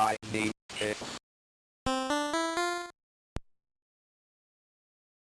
I need it.